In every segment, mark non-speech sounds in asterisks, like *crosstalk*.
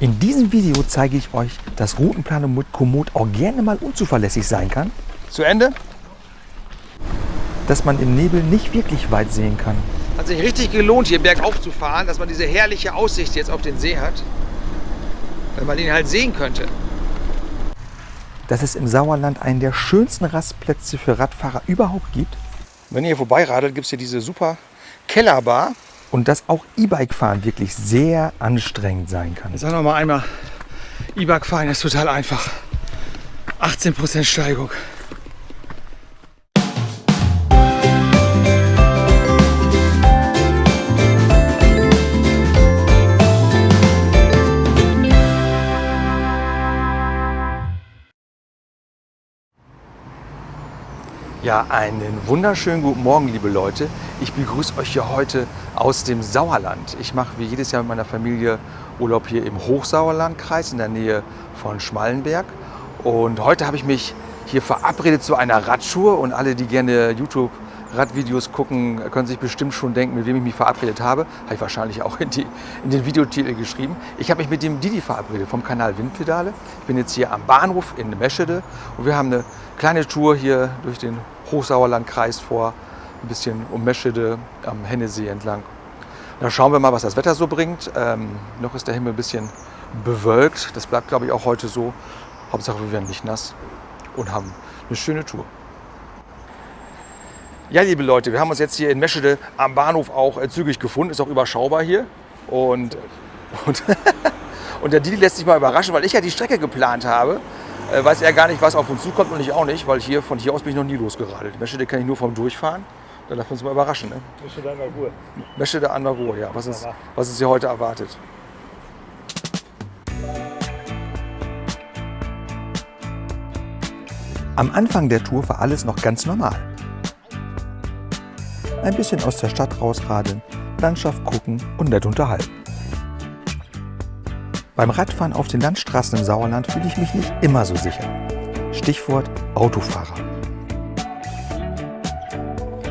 In diesem Video zeige ich euch, dass Routenplanung mit Komoot auch gerne mal unzuverlässig sein kann. Zu Ende? Dass man im Nebel nicht wirklich weit sehen kann. Hat sich richtig gelohnt, hier bergauf zu fahren, dass man diese herrliche Aussicht jetzt auf den See hat. Wenn man ihn halt sehen könnte. Dass es im Sauerland einen der schönsten Rastplätze für Radfahrer überhaupt gibt. Wenn ihr hier vorbeiradelt, gibt es hier diese super Kellerbar. Und dass auch E-Bike-Fahren wirklich sehr anstrengend sein kann. Sag noch mal einmal, E-Bike fahren ist total einfach. 18% Steigung. Ja, einen wunderschönen guten Morgen, liebe Leute. Ich begrüße euch hier heute aus dem Sauerland. Ich mache wie jedes Jahr mit meiner Familie Urlaub hier im Hochsauerlandkreis in der Nähe von Schmallenberg. Und heute habe ich mich hier verabredet zu einer Radtour und alle, die gerne YouTube Radvideos gucken, können sich bestimmt schon denken, mit wem ich mich verabredet habe. Habe ich wahrscheinlich auch in, die, in den Videotitel geschrieben. Ich habe mich mit dem Didi verabredet vom Kanal Windpedale. Ich bin jetzt hier am Bahnhof in Meschede und wir haben eine kleine Tour hier durch den Hochsauerlandkreis vor, ein bisschen um Meschede am Hennesee entlang. Dann schauen wir mal, was das Wetter so bringt. Ähm, noch ist der Himmel ein bisschen bewölkt. Das bleibt, glaube ich, auch heute so. Hauptsache, wir werden nicht nass und haben eine schöne Tour. Ja, liebe Leute, wir haben uns jetzt hier in Meschede am Bahnhof auch äh, zügig gefunden. Ist auch überschaubar hier. Und, und, *laughs* und der Didi lässt sich mal überraschen, weil ich ja die Strecke geplant habe äh, weiß er gar nicht, was auf uns zukommt und ich auch nicht, weil hier von hier aus bin ich noch nie losgeradelt. Meschede kann ich nur vom Durchfahren. Da darf uns mal überraschen. Ne? Meschede an der Ruhe. Meschede an der Ruhe, ja. Was ist, was ist hier heute erwartet? Am Anfang der Tour war alles noch ganz normal. Ein bisschen aus der Stadt rausradeln, Landschaft gucken und nett unterhalten. Beim Radfahren auf den Landstraßen im Sauerland fühle ich mich nicht immer so sicher. Stichwort Autofahrer.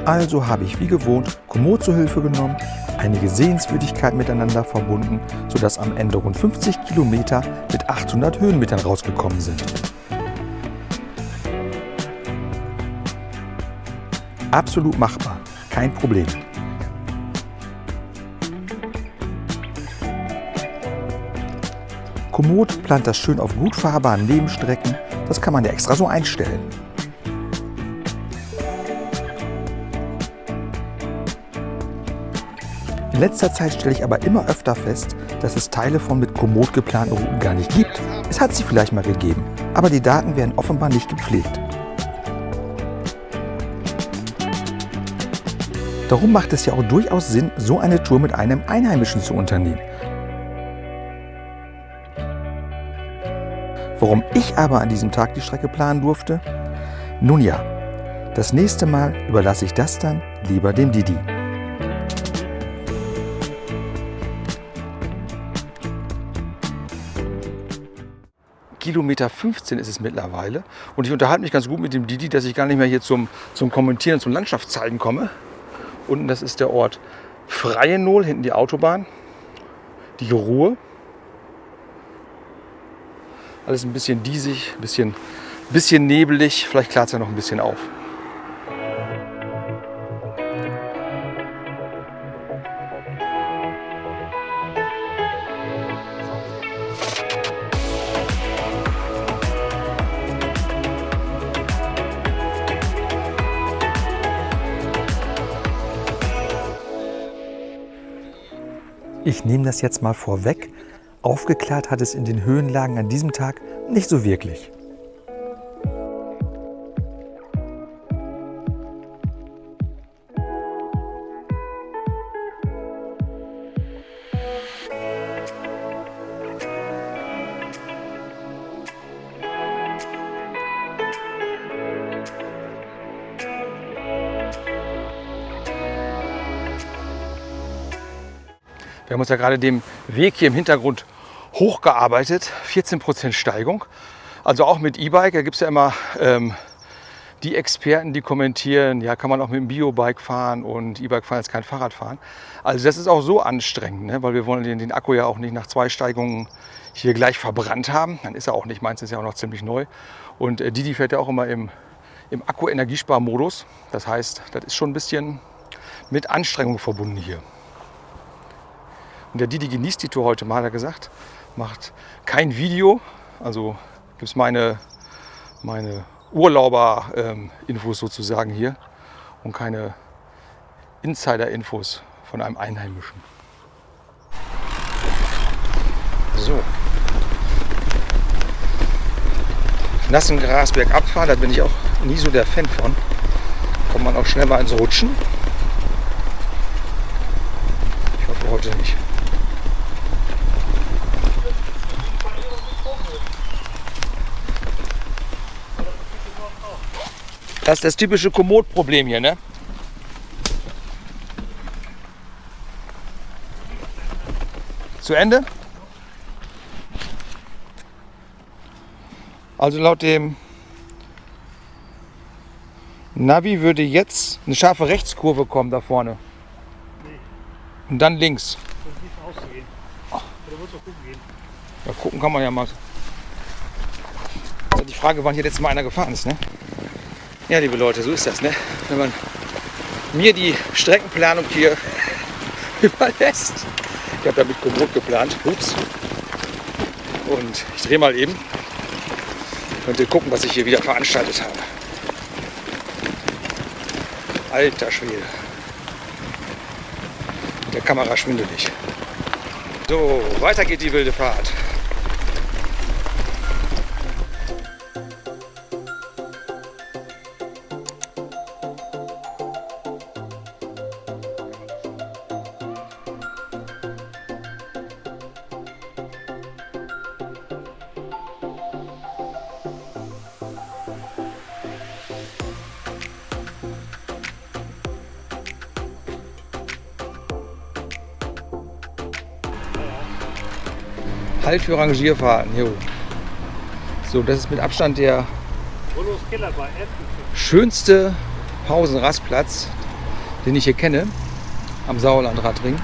Also habe ich wie gewohnt Komoot zur Hilfe genommen, einige Sehenswürdigkeiten miteinander verbunden, sodass am Ende rund 50 Kilometer mit 800 Höhenmetern rausgekommen sind. Absolut machbar, kein Problem. Komoot plant das schön auf gut fahrbaren Nebenstrecken. Das kann man ja extra so einstellen. In letzter Zeit stelle ich aber immer öfter fest, dass es Teile von mit Komoot geplanten Routen gar nicht gibt. Es hat sie vielleicht mal gegeben, aber die Daten werden offenbar nicht gepflegt. Darum macht es ja auch durchaus Sinn, so eine Tour mit einem Einheimischen zu unternehmen. Warum ich aber an diesem Tag die Strecke planen durfte? Nun ja, das nächste Mal überlasse ich das dann lieber dem Didi. Kilometer 15 ist es mittlerweile. Und ich unterhalte mich ganz gut mit dem Didi, dass ich gar nicht mehr hier zum, zum Kommentieren, zum Landschaftszeigen komme. Unten, das ist der Ort Freienol, hinten die Autobahn. Die Ruhe. Alles ein bisschen diesig, ein bisschen, bisschen nebelig. Vielleicht klart es ja noch ein bisschen auf. Ich nehme das jetzt mal vorweg. Aufgeklärt hat es in den Höhenlagen an diesem Tag nicht so wirklich. Uns ja gerade den Weg hier im Hintergrund hochgearbeitet. 14% Steigung. Also auch mit E-Bike. Da gibt es ja immer ähm, die Experten, die kommentieren, ja, kann man auch mit dem Biobike fahren und E-Bike fahren ist kein Fahrradfahren. Also das ist auch so anstrengend, ne? weil wir wollen den, den Akku ja auch nicht nach zwei Steigungen hier gleich verbrannt haben. Dann ist er auch nicht, meins ist ja auch noch ziemlich neu. Und äh, Didi fährt ja auch immer im, im Akku-Energiesparmodus. Das heißt, das ist schon ein bisschen mit Anstrengung verbunden hier. Und der Didi genießt die Tour heute mal, hat er gesagt. Macht kein Video. Also gibt es meine, meine Urlauber-Infos sozusagen hier und keine Insider-Infos von einem Einheimischen. So. Nassen Gras bergab fahren, da bin ich auch nie so der Fan von. Kommt man auch schnell mal ins Rutschen. Ich hoffe heute nicht. Das ist das typische Komoot-Problem hier, ne? Zu Ende? Also laut dem Navi würde jetzt eine scharfe Rechtskurve kommen da vorne. Und dann links. Ja, gucken kann man ja mal. Also die Frage, wann hier letztes Mal einer gefahren ist, ne? Ja, liebe Leute, so ist das, ne? Wenn man mir die Streckenplanung hier *laughs* überlässt. Ich habe ja mit Komoot geplant. Ups. Und ich drehe mal eben. Könnt ihr gucken, was ich hier wieder veranstaltet habe. Alter Schwede. Der Kamera schwindelig. So, weiter geht die wilde Fahrt. Halt für Rangierfahrten. Jo. So, das ist mit Abstand der schönste Pausenrastplatz, den ich hier kenne, am Sauerlandradring.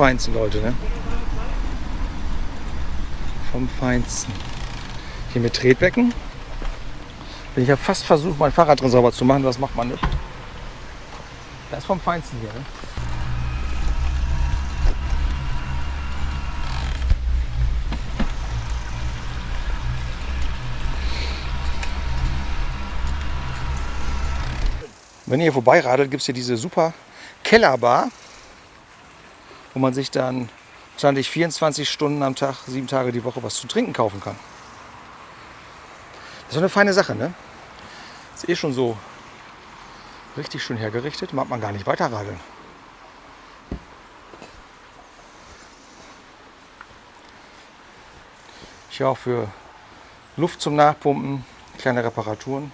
Feinsten, Leute, ne? Vom Feinsten. Hier mit Tretbecken. Bin ich ja fast versucht, mein Fahrrad drin sauber zu machen. Das macht man nicht. Das ist vom Feinsten hier, ne? Wenn ihr hier vorbeiradelt, gibt es hier diese super Kellerbar wo man sich dann wahrscheinlich 24 Stunden am Tag, sieben Tage die Woche was zu trinken kaufen kann. Das ist eine feine Sache, ne? Ist eh schon so richtig schön hergerichtet, mag man gar nicht weiter radeln. Hier auch für Luft zum Nachpumpen, kleine Reparaturen.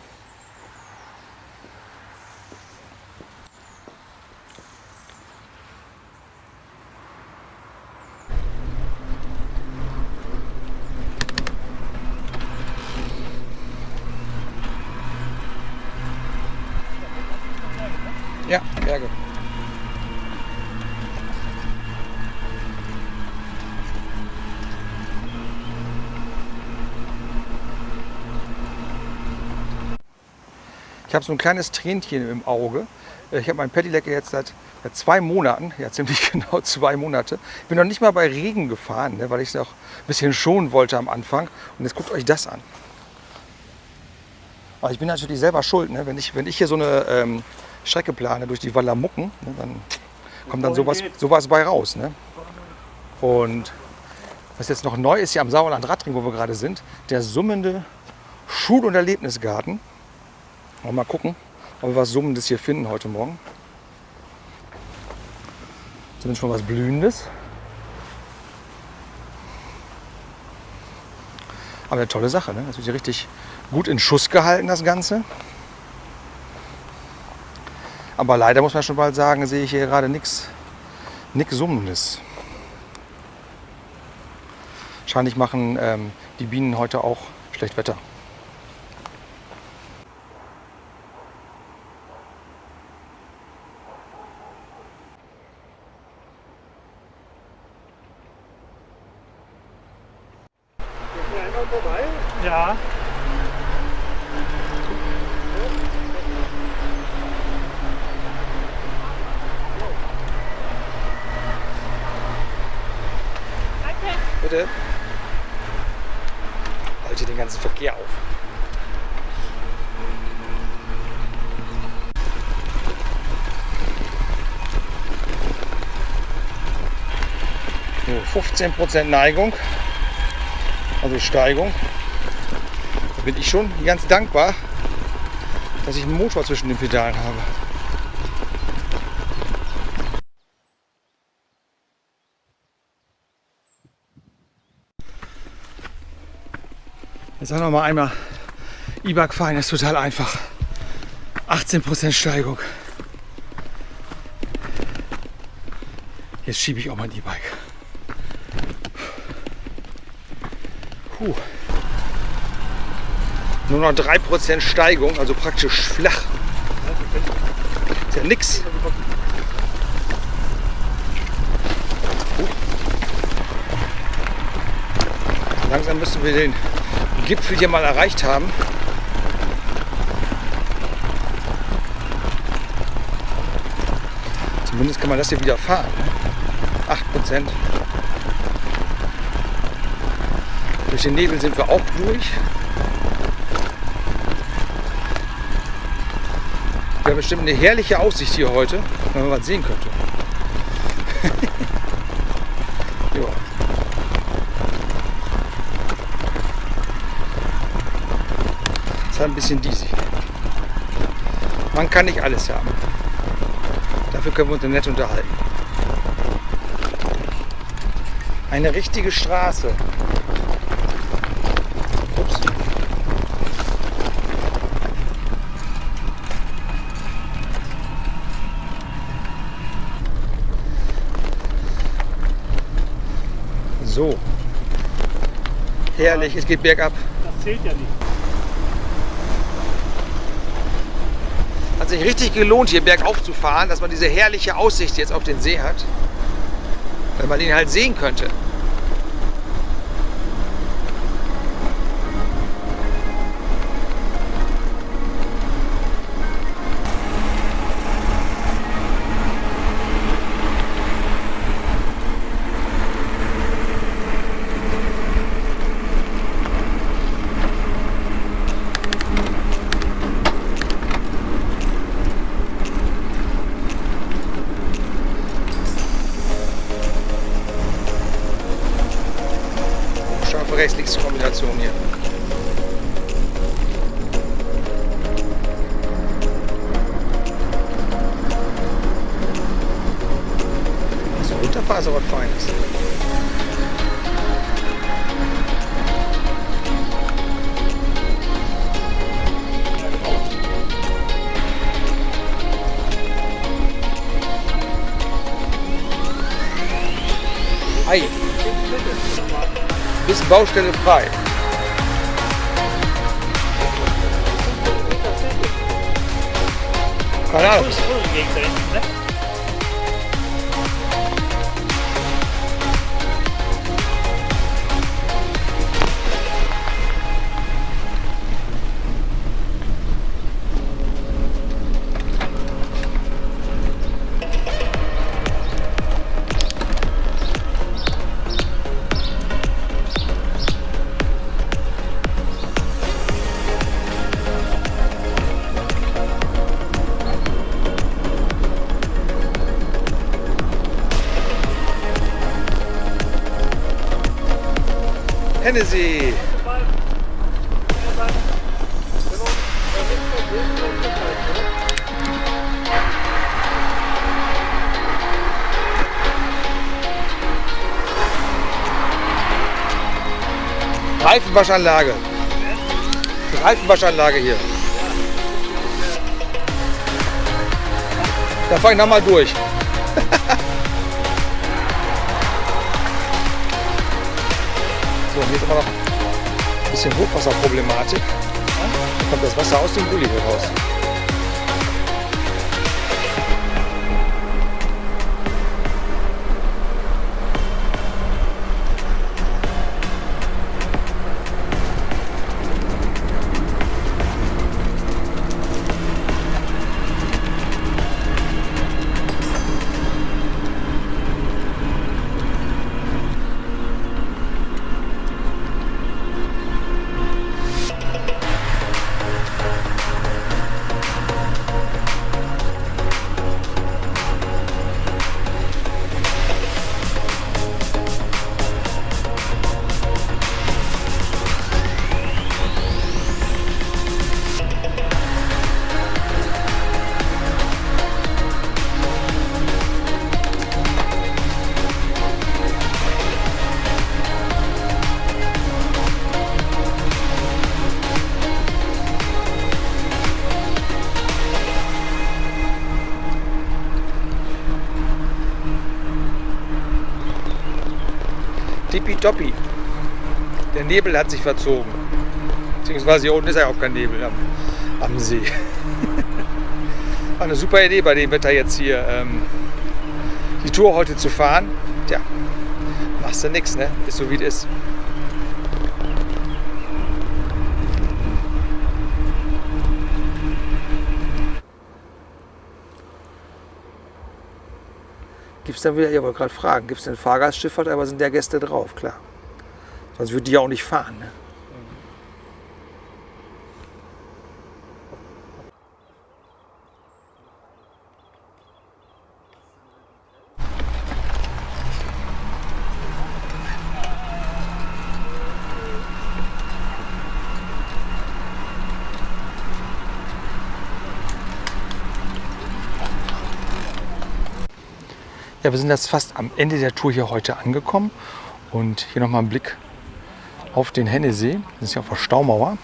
Ja, Berge. Ich habe so ein kleines Tränchen im Auge. Ich habe mein Pedelec jetzt seit, seit zwei Monaten, ja *laughs* ziemlich genau zwei Monate. Ich bin noch nicht mal bei Regen gefahren, ne, weil ich es auch ein bisschen schonen wollte am Anfang. Und jetzt guckt euch das an. Aber ich bin natürlich selber schuld, ne? wenn, ich, wenn ich hier so eine ähm, Strecke plane durch die Wallamucken, ne, dann kommt dann sowas, sowas bei raus. Ne? Und was jetzt noch neu ist hier am Sauerland Radring, wo wir gerade sind, der summende Schul- und Erlebnisgarten. Mal gucken, ob wir was Summendes hier finden heute Morgen. Zumindest schon was Blühendes. Aber eine tolle Sache, ne? Das wird hier richtig gut in Schuss gehalten, das Ganze. Aber leider muss man schon bald sagen, sehe ich hier gerade nichts nichts Summendes. Wahrscheinlich machen ähm, die Bienen heute auch schlecht Wetter. Ja. Bitte. Halte den ganzen Verkehr auf. So, 15% Neigung, also Steigung. Da bin ich schon ganz dankbar, dass ich einen Motor zwischen den Pedalen habe. Jetzt auch noch mal einmal E-Bike fahren, ist total einfach. 18% Steigung. Jetzt schiebe ich auch mein E-Bike. Puh. Nur noch 3% Steigung, also praktisch flach. Ist ja nix. Langsam müssen wir den Gipfel hier mal erreicht haben. Zumindest kann man das hier wieder fahren. Ne? 8%. Durch den Nebel sind wir auch durch. Wäre bestimmt eine herrliche Aussicht hier heute, wenn man was sehen könnte. *laughs* ja. ist halt ein bisschen diesig. Man kann nicht alles haben. Dafür können wir uns nett unterhalten. Eine richtige Straße. Ups. So. Herrlich, es geht bergab. Das zählt ja nicht. Hat sich richtig gelohnt, hier bergauf zu fahren, dass man diese herrliche Aussicht jetzt auf den See hat. Wenn man ihn halt sehen könnte. Aber was Feines. Ei. Bis Baustelle frei. Keine Ahnung. Hennessy. Reifenwaschanlage. Reifenwaschanlage hier. Da fahr ich nochmal durch. *laughs* hier ist immer noch ein bisschen Hochwasserproblematik. Da kommt das Wasser aus dem hier raus. Tippitoppi. Der Nebel hat sich verzogen. Beziehungsweise hier unten ist ja auch kein Nebel am, am See. War *laughs* eine super Idee bei dem Wetter jetzt hier ähm, die Tour heute zu fahren. Tja, machst du nichts, ne? Ist so wie es ist. Gibt es dann wieder, ich wollte gerade fragen, gibt es denn Fahrgastschifffahrt, aber sind ja Gäste drauf, klar. Sonst würde die ja auch nicht fahren. Ne? Ja, wir sind jetzt fast am Ende der Tour hier heute angekommen. Und hier nochmal ein Blick auf den Hennesee. Das ist ja auf der Staumauer.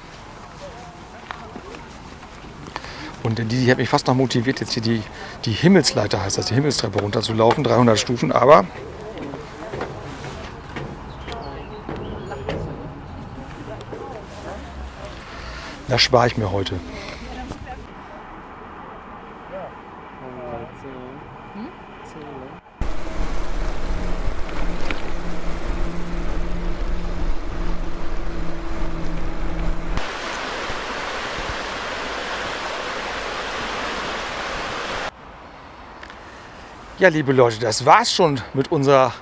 Und die, die hat mich fast noch motiviert, jetzt hier die, die Himmelsleiter, heißt das, die Himmelstreppe runterzulaufen. 300 Stufen, aber das spare ich mir heute. Ja, liebe Leute, das war's schon mit unserer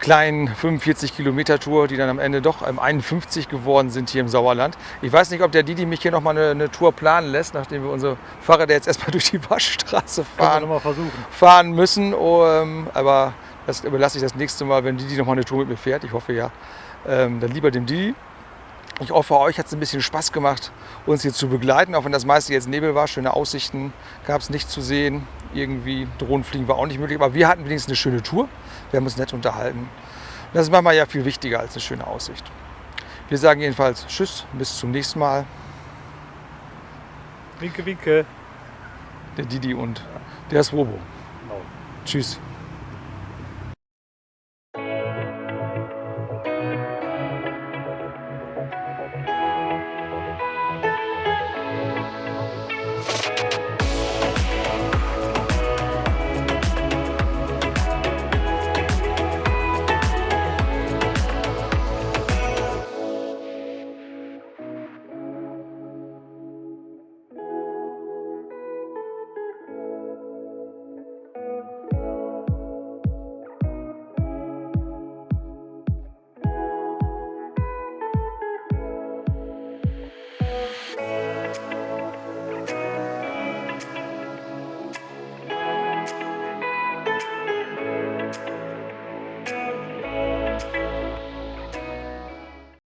kleinen 45 Kilometer Tour, die dann am Ende doch ähm, 51 geworden sind hier im Sauerland. Ich weiß nicht, ob der Didi mich hier noch mal eine, eine Tour planen lässt, nachdem wir unsere Fahrräder jetzt erstmal *laughs* durch die Waschstraße fahren, fahren müssen. Ähm, aber das überlasse ich das nächste Mal, wenn Didi noch mal eine Tour mit mir fährt. Ich hoffe ja. Ähm, dann lieber dem Didi. Ich hoffe, euch hat es ein bisschen Spaß gemacht, uns hier zu begleiten, auch wenn das meiste jetzt Nebel war. Schöne Aussichten gab es nicht zu sehen. Irgendwie Drohnenfliegen war auch nicht möglich, aber wir hatten wenigstens eine schöne Tour. Wir haben uns nett unterhalten. Und das ist manchmal ja viel wichtiger als eine schöne Aussicht. Wir sagen jedenfalls Tschüss, bis zum nächsten Mal. Winke, winke. Der Didi und der Swobo. Genau. Tschüss.